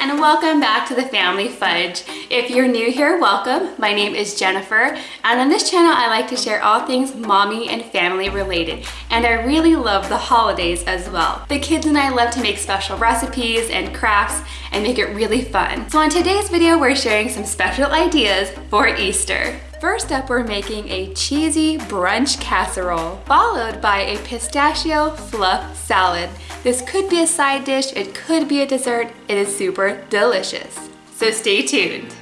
and welcome back to the Family Fudge. If you're new here, welcome. My name is Jennifer and on this channel I like to share all things mommy and family related and I really love the holidays as well. The kids and I love to make special recipes and crafts and make it really fun. So on today's video we're sharing some special ideas for Easter. First up, we're making a cheesy brunch casserole, followed by a pistachio fluff salad. This could be a side dish, it could be a dessert, it is super delicious. So stay tuned.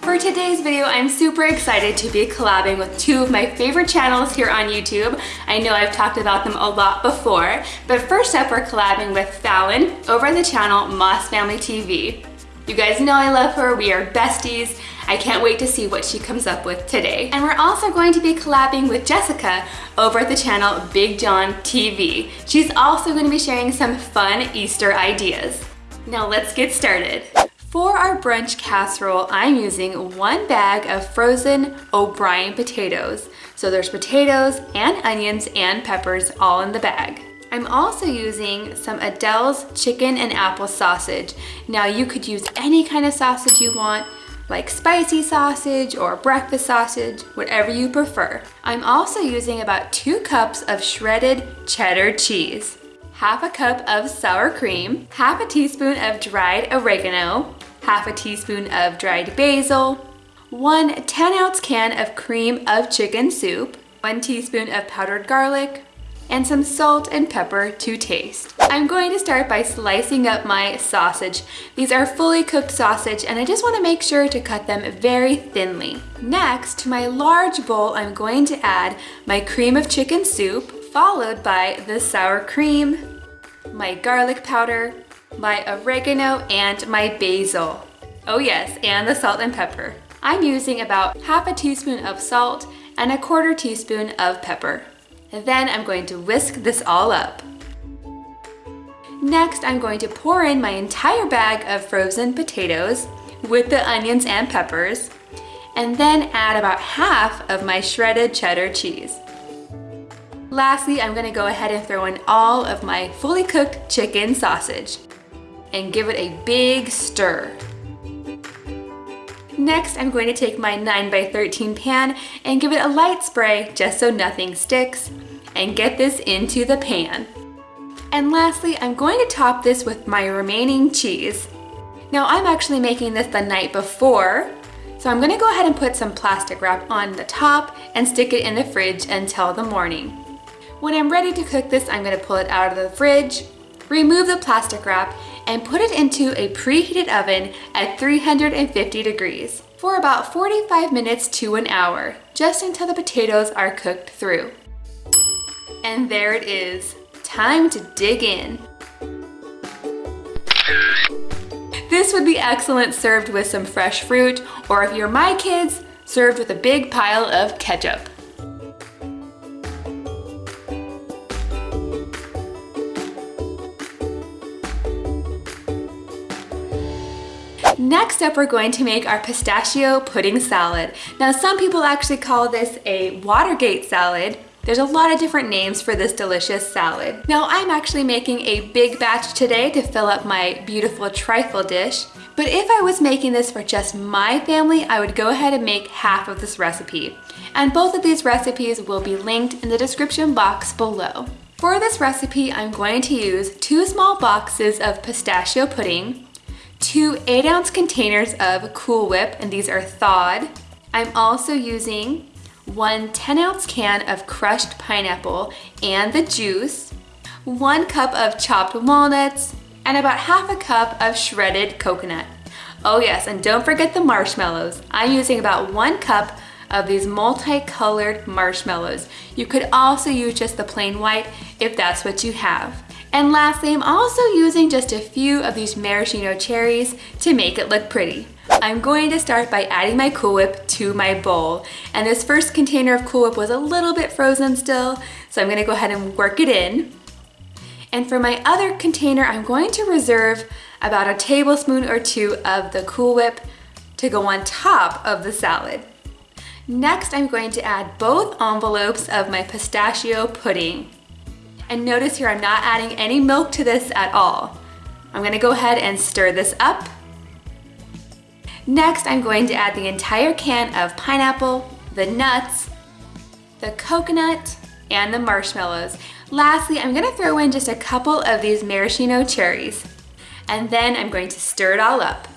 For today's video, I'm super excited to be collabing with two of my favorite channels here on YouTube. I know I've talked about them a lot before, but first up we're collabing with Fallon over on the channel Moss Family TV. You guys know I love her, we are besties. I can't wait to see what she comes up with today. And we're also going to be collabing with Jessica over at the channel Big John TV. She's also going to be sharing some fun Easter ideas. Now let's get started. For our brunch casserole, I'm using one bag of frozen O'Brien potatoes. So there's potatoes and onions and peppers all in the bag. I'm also using some Aidells chicken and apple sausage. Now you could use any kind of sausage you want, like spicy sausage or breakfast sausage, whatever you prefer. I'm also using about two cups of shredded cheddar cheese, half a cup of sour cream, half a teaspoon of dried oregano, half a teaspoon of dried basil, one 10 ounce can of cream of chicken soup, one teaspoon of powdered garlic, and some salt and pepper to taste. I'm going to start by slicing up my sausage. These are fully cooked sausage and I just want to make sure to cut them very thinly. Next, to my large bowl, I'm going to add my cream of chicken soup, followed by the sour cream, my garlic powder, my oregano, and my basil. Oh yes, and the salt and pepper. I'm using about half a teaspoon of salt and a quarter teaspoon of pepper. And then I'm going to whisk this all up. Next, I'm going to pour in my entire bag of frozen potatoes with the onions and peppers, and then add about half of my shredded cheddar cheese. Lastly, I'm gonna go ahead and throw in all of my fully cooked chicken sausage and give it a big stir. Next, I'm going to take my 9x13 pan and give it a light spray just so nothing sticks and get this into the pan. And lastly, I'm going to top this with my remaining cheese. Now I'm actually making this the night before, so I'm gonna go ahead and put some plastic wrap on the top and stick it in the fridge until the morning. When I'm ready to cook this, I'm gonna pull it out of the fridge, remove the plastic wrap, and put it into a preheated oven at 350 degrees for about 45 minutes to an hour, just until the potatoes are cooked through. And there it is, time to dig in. This would be excellent served with some fresh fruit, or if you're my kids, served with a big pile of ketchup. Next up, we're going to make our pistachio pudding salad. Now, some people actually call this a Watergate salad. There's a lot of different names for this delicious salad. Now, I'm actually making a big batch today to fill up my beautiful trifle dish. But if I was making this for just my family, I would go ahead and make half of this recipe. And both of these recipes will be linked in the description box below. For this recipe, I'm going to use two small boxes of pistachio pudding, two 8 ounce containers of Cool Whip, and these are thawed. I'm also using one 10 ounce can of crushed pineapple and the juice, one cup of chopped walnuts, and about half a cup of shredded coconut. Oh yes, and don't forget the marshmallows. I'm using about one cup of these multicolored marshmallows. You could also use just the plain white if that's what you have. And lastly, I'm also using just a few of these maraschino cherries to make it look pretty. I'm going to start by adding my Cool Whip to my bowl. And this first container of Cool Whip was a little bit frozen still, so I'm gonna go ahead and work it in. And for my other container, I'm going to reserve about a tablespoon or two of the Cool Whip to go on top of the salad. Next, I'm going to add both envelopes of my pistachio pudding. And notice here, I'm not adding any milk to this at all. I'm gonna go ahead and stir this up. Next, I'm going to add the entire can of pineapple, the nuts, the coconut, and the marshmallows. Lastly, I'm gonna throw in just a couple of these maraschino cherries. And then I'm going to stir it all up.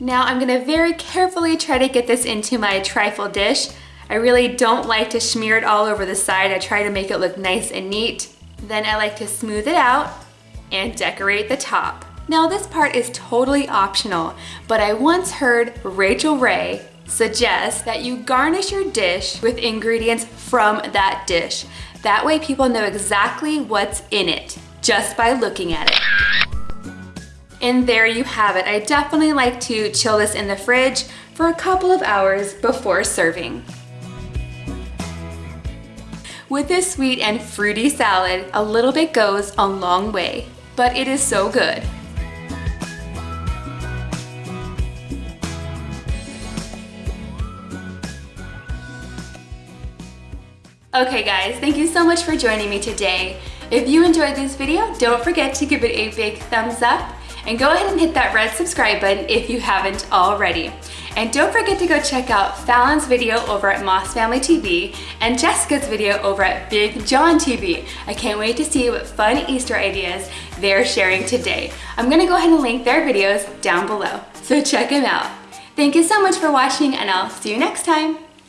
Now I'm gonna very carefully try to get this into my trifle dish. I really don't like to smear it all over the side. I try to make it look nice and neat. Then I like to smooth it out and decorate the top. Now this part is totally optional, but I once heard Rachael Ray suggest that you garnish your dish with ingredients from that dish. That way people know exactly what's in it just by looking at it. And there you have it. I definitely like to chill this in the fridge for a couple of hours before serving. With this sweet and fruity salad, a little bit goes a long way, but it is so good. Okay guys, thank you so much for joining me today. If you enjoyed this video, don't forget to give it a big thumbs up and go ahead and hit that red subscribe button if you haven't already. And don't forget to go check out Fallon's video over at Moss Family TV and Jessica's video over at Big John TV. I can't wait to see what fun Easter ideas they're sharing today. I'm gonna go ahead and link their videos down below, so check them out. Thank you so much for watching and I'll see you next time.